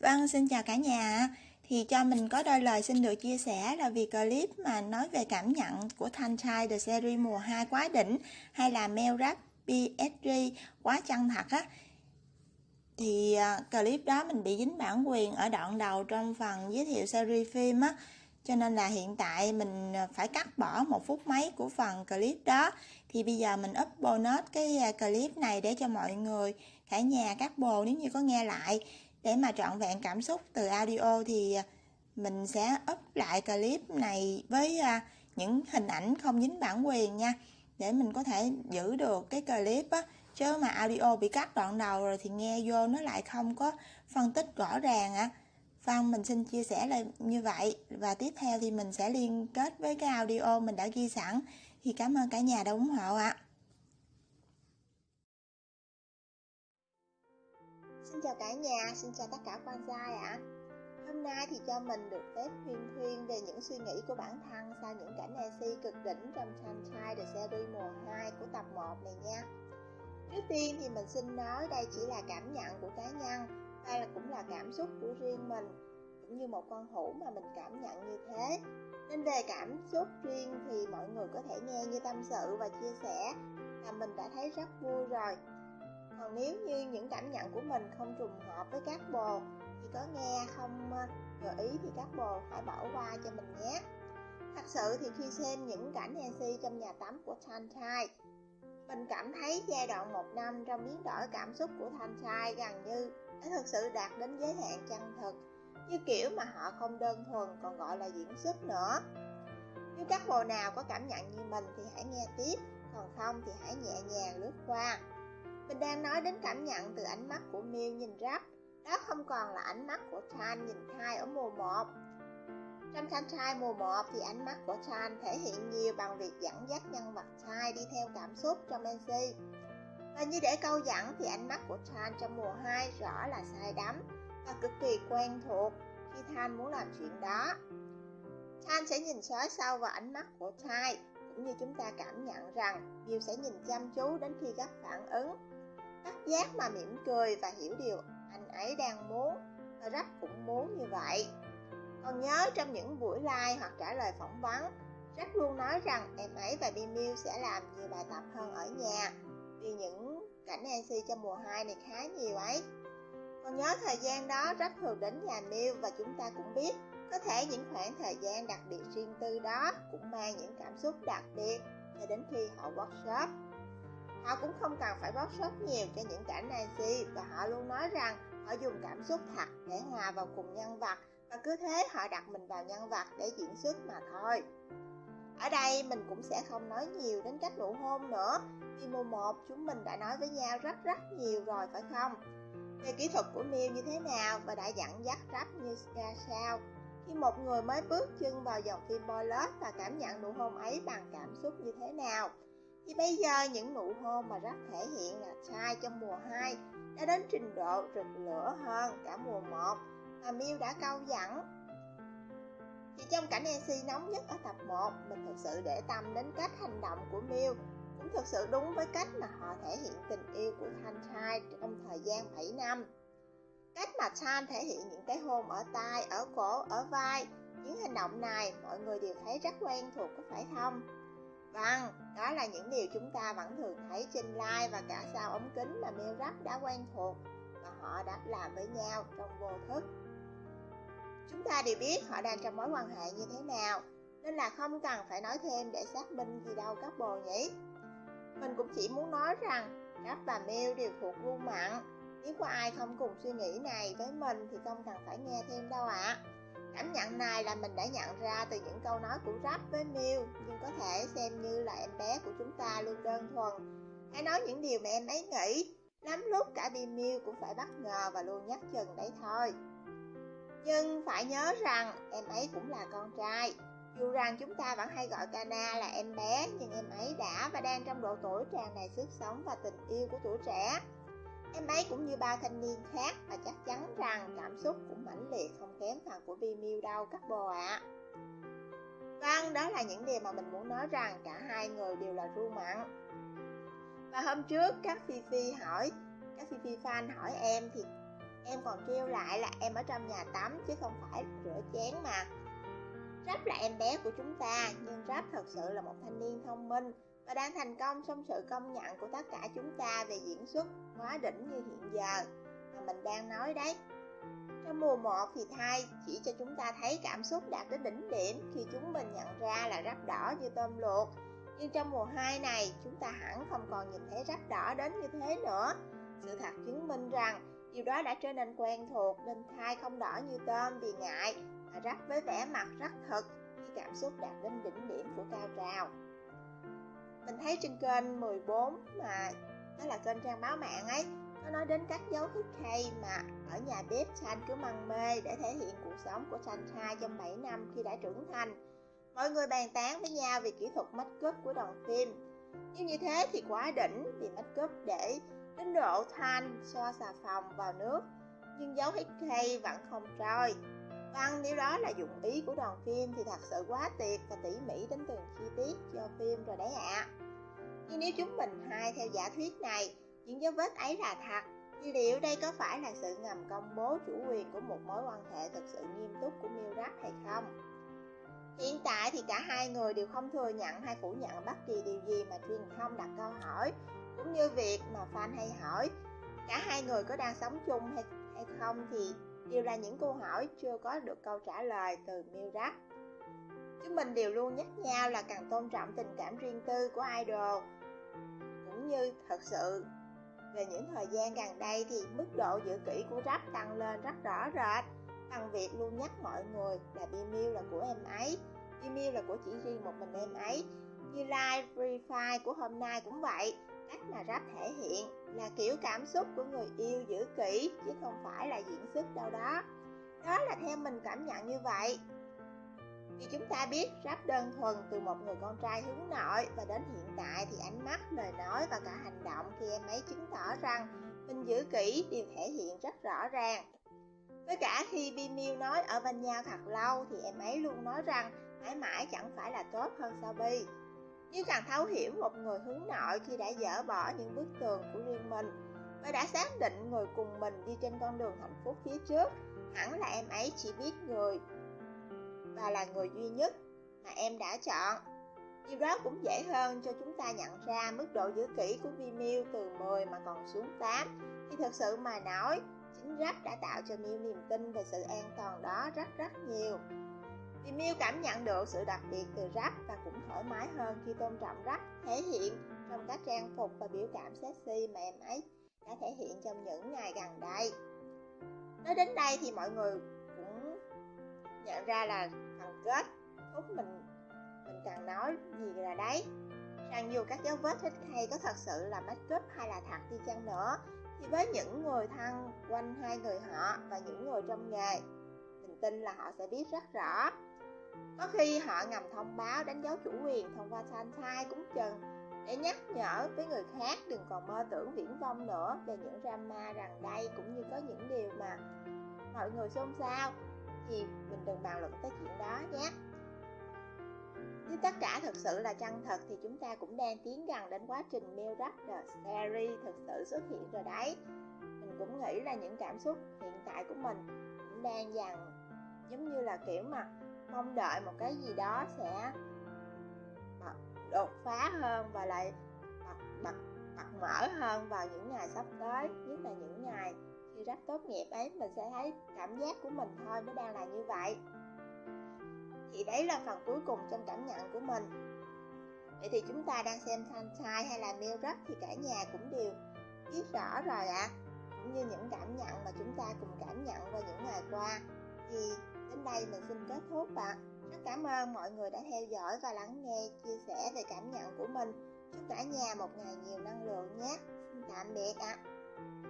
Vâng, xin chào cả nhà. Thì cho mình có đôi lời xin được chia sẻ là vì clip mà nói về cảm nhận của Thanh Trai The Series mùa 2 quá đỉnh hay là Mail Rap PSG quá chân thật á. Thì à, clip đó mình bị dính bản quyền ở đoạn đầu trong phần giới thiệu series phim á. Cho nên là hiện tại mình à, phải cắt bỏ một phút mấy của phần clip đó. Thì bây giờ mình up bonus cái à, clip này để cho mọi người cả nhà các bồ nếu như có nghe lại để mà trọn vẹn cảm xúc từ audio thì à, mình sẽ up lại clip này với à, những hình ảnh không dính bản quyền nha để mình có thể giữ được cái clip á chứ mà audio bị cắt đoạn đầu rồi thì nghe vô nó lại không có phân tích rõ ràng á à. Mình xin chia sẻ là như vậy và tiếp theo thì mình sẽ liên kết với cái audio mình đã ghi sẵn thì cảm ơn cả nhà đã ủng hộ ạ à. Xin chào cả nhà, xin chào tất cả quan gia ạ à. Hôm nay thì cho mình được phép huyên thuyên về những suy nghĩ của bản thân sau những cảnh AC cực đỉnh trong Sunshine The Series mùa 2 của tập 1 này nha. Trước tiên thì mình xin nói đây chỉ là cảm nhận của cá nhân hay là cũng là cảm xúc của riêng mình cũng như một con hũ mà mình cảm nhận như thế nên về cảm xúc riêng thì mọi người có thể nghe như tâm sự và chia sẻ là mình đã thấy rất vui rồi còn nếu như những cảm nhận của mình không trùng hợp với các bồ, thì có nghe không ờ, gợi ý thì các bồ hãy bỏ qua cho mình nhé. Thật sự thì khi xem những cảnh Nancy trong nhà tắm của Sunshine mình cảm thấy giai đoạn một năm trong biến đổi cảm xúc của thanh trai gần như đã thực sự đạt đến giới hạn chân thực, như kiểu mà họ không đơn thuần còn gọi là diễn xuất nữa. Nếu các bồ nào có cảm nhận như mình thì hãy nghe tiếp, còn không thì hãy nhẹ nhàng lướt qua mình đang nói đến cảm nhận từ ánh mắt của Miu nhìn Rap đó không còn là ánh mắt của Chan nhìn thai ở mùa 1 trong Sunshine mùa 1 thì ánh mắt của Chan thể hiện nhiều bằng việc dẫn dắt nhân vật thai đi theo cảm xúc trong MC. Và như để câu dẫn thì ánh mắt của Chan trong mùa 2 rõ là sai đắm và cực kỳ quen thuộc khi Than muốn làm chuyện đó. Chan sẽ nhìn xóa sâu vào ánh mắt của Chai cũng như chúng ta cảm nhận rằng Bill sẽ nhìn chăm chú đến khi gấp phản ứng. Giác mà mỉm cười và hiểu điều anh ấy đang muốn và Rap cũng muốn như vậy. Còn nhớ trong những buổi live hoặc trả lời phỏng vấn, rất luôn nói rằng em ấy và Bimiu sẽ làm nhiều bài tập hơn ở nhà vì những cảnh NC trong mùa 2 này khá nhiều ấy. Còn nhớ thời gian đó rất thường đến nhà Miu và chúng ta cũng biết có thể những khoảng thời gian đặc biệt riêng tư đó cũng mang những cảm xúc đặc biệt cho đến khi họ workshop. Họ cũng không cần phải workshop nhiều cho những cảnh Nancy và họ luôn nói rằng họ dùng cảm xúc thật để hòa vào cùng nhân vật, và cứ thế họ đặt mình vào nhân vật để diễn xuất mà thôi. Ở đây mình cũng sẽ không nói nhiều đến cách nụ hôn nữa, vì mùa 1 chúng mình đã nói với nhau rất rất nhiều rồi, phải không? Về kỹ thuật của Miu như thế nào và đã dẫn dắt rap như ra sao? Khi một người mới bước chân vào dòng phim Boy Love và cảm nhận nụ hôn ấy bằng cảm xúc như thế nào? Thì bây giờ những nụ hôn mà rất thể hiện là trai trong mùa 2 đã đến trình độ rực lửa hơn cả mùa 1 mà Miu đã câu dẫn. Thì trong cảnh NC nóng nhất ở tập 1, mình thực sự để tâm đến cách hành động của Miu cũng thực sự đúng với cách mà họ thể hiện tình yêu của Thanh trai trong thời gian 7 năm. Cách mà Tan thể hiện những cái hôn ở tai, ở cổ, ở vai, những hành động này mọi người đều thấy rất quen thuộc có phải không? Vâng, đó là những điều chúng ta vẫn thường thấy trên live và cả sau ống kính mà Mel Rap đã quen thuộc và họ đã làm với nhau trong vô thức. Chúng ta đều biết họ đang trong mối quan hệ như thế nào, nên là không cần phải nói thêm để xác minh gì đâu các bồ nhỉ. Mình cũng chỉ muốn nói rằng Rap và Mel đều thuộc gu mặn. Nếu có ai không cùng suy nghĩ này với mình thì không cần phải nghe thêm đâu ạ. À. Cảm nhận này là mình đã nhận ra từ những câu nói của Rap với Miu, Nhưng có thể xem như là em bé của chúng ta luôn đơn thuần. Hãy nói những điều mà em ấy nghĩ, Lắm lúc cả Miu cũng phải bất ngờ và luôn nhắc chừng đấy thôi. Nhưng phải nhớ rằng em ấy cũng là con trai. Dù rằng chúng ta vẫn hay gọi Kana là em bé, Nhưng em ấy đã và đang trong độ tuổi tràn đầy sức sống và tình yêu của tuổi trẻ. Em ấy cũng như ba thanh niên khác Và chắc chắn rằng cảm xúc cũng mãnh liệt không kém phần của Bimiu đâu các bồ ạ. À. Vâng, đó là những điều mà mình muốn nói rằng cả hai người đều là ru mặn. Và hôm trước các Phi Phi hỏi Các Phi Phi fan hỏi em thì Em còn trêu lại là em ở trong nhà tắm chứ không phải rửa chén mà. Rap là em bé của chúng ta, nhưng Rap thật sự là một thanh niên thông minh và đang thành công trong sự công nhận của tất cả chúng ta về diễn xuất hóa đỉnh như hiện giờ mà mình đang nói đấy. Trong mùa 1 thì thai chỉ cho chúng ta thấy cảm xúc đạt đến đỉnh điểm khi chúng mình nhận ra là rắp đỏ như tôm luộc. Nhưng trong mùa 2 này, chúng ta hẳn không còn nhìn thấy rắp đỏ đến như thế nữa. Sự thật chứng minh rằng điều đó đã trở nên quen thuộc nên thai không đỏ như tôm vì ngại mà rắp với vẻ mặt rất thật khi cảm xúc đạt đến đỉnh điểm của cao trào. Mình thấy trên kênh 14 mà đó là kênh trang báo mạng ấy nó nói đến các dấu hít hay mà ở nhà bếp Chan cứ măng mê để thể hiện cuộc sống của Chan trai trong 7 năm khi đã trưởng thành. Mọi người bàn tán với nhau về kỹ thuật make up của đoàn phim. Nhưng như thế thì quá đỉnh vì make up để đến độ than so xà phòng vào nước. Nhưng dấu hít vẫn không trôi. Vâng, nếu đó là dụng ý của đoàn phim thì thật sự quá tuyệt và tỉ mỉ đến từng chi tiết cho phim rồi đấy ạ. À. Nhưng nếu chúng mình hai theo giả thuyết này những dấu vết ấy là thật thì liệu đây có phải là sự ngầm công bố chủ quyền của một mối quan hệ thực sự nghiêm túc của Milrad hay không? Hiện tại thì cả hai người đều không thừa nhận hay phủ nhận bất kỳ điều gì mà truyền thông đặt câu hỏi cũng như việc mà fan hay hỏi cả hai người có đang sống chung hay, hay không thì đều là những câu hỏi chưa có được câu trả lời từ Milrad. Chúng mình đều luôn nhắc nhau là cần tôn trọng tình cảm riêng tư của idol như thật sự. Về những thời gian gần đây thì mức độ giữ kỹ của rap tăng lên rất rõ rệt. Bằng việc luôn nhắc mọi người là bimil là của em ấy bimil là của chỉ riêng một mình em ấy. Như live, free fire của hôm nay cũng vậy, cách mà rap thể hiện là kiểu cảm xúc của người yêu giữ kỹ chứ không phải là diễn xuất đâu đó. Đó là theo mình cảm nhận như vậy vì chúng ta biết rap đơn thuần từ một người con trai hướng nội và đến hiện tại thì ánh mắt, lời nói và cả hành động khi em ấy chứng tỏ rằng mình giữ kỹ đều thể hiện rất rõ ràng. Với cả khi Bimiu nói ở bên nhau thật lâu thì em ấy luôn nói rằng mãi mãi chẳng phải là tốt hơn sao Bi. Nhưng càng thấu hiểu một người hướng nội khi đã dỡ bỏ những bức tường của riêng mình và đã xác định người cùng mình đi trên con đường hạnh phúc phía trước, hẳn là em ấy chỉ biết người và là người duy nhất mà em đã chọn. Điều đó cũng dễ hơn cho chúng ta nhận ra mức độ giữ kỹ của Vimeo từ 10 mà còn xuống 8 thì thật sự mà nói, chính rap đã tạo cho Miu niềm tin về sự an toàn đó rất rất nhiều. Vì Miu cảm nhận được sự đặc biệt từ rap và cũng thoải mái hơn khi tôn trọng rap thể hiện trong các trang phục và biểu cảm sexy mà em ấy đã thể hiện trong những ngày gần đây. Nói đến đây thì mọi người nhận ra là thằng kết thúc mình mình cần nói gì là đấy. Rằng dù các dấu vết thích hay có thật sự là make up hay là thật đi chăng nữa, thì với những người thân quanh hai người họ và những người trong nghề, mình tin là họ sẽ biết rất rõ. Có khi họ ngầm thông báo đánh dấu chủ quyền thông qua thai cũng chừng, để nhắc nhở với người khác đừng còn mơ tưởng viễn vông nữa về những drama rằng đây cũng như có những điều mà mọi người xôn xao gì mình đừng bàn luận tới chuyện đó nhé. Nếu tất cả thực sự là chân thật thì chúng ta cũng đang tiến gần đến quá trình Mail Rap The scary thực sự xuất hiện rồi đấy. Mình cũng nghĩ là những cảm xúc hiện tại của mình cũng đang dần giống như là kiểu mà mong đợi một cái gì đó sẽ đột phá hơn và lại bật, bật, bật mở hơn vào những ngày sắp tới nhất là những ngày rất rap tốt nghiệp ấy, mình sẽ thấy cảm giác của mình thôi, nó đang là như vậy thì đấy là phần cuối cùng trong cảm nhận của mình vậy thì chúng ta đang xem Sunshine hay là Meal Rap thì cả nhà cũng đều biết rõ rồi ạ à. cũng như những cảm nhận mà chúng ta cùng cảm nhận qua những ngày qua thì đến đây mình xin kết thúc ạ à. rất cảm ơn mọi người đã theo dõi và lắng nghe, chia sẻ về cảm nhận của mình chúc cả nhà một ngày nhiều năng lượng nhé xin tạm biệt ạ à.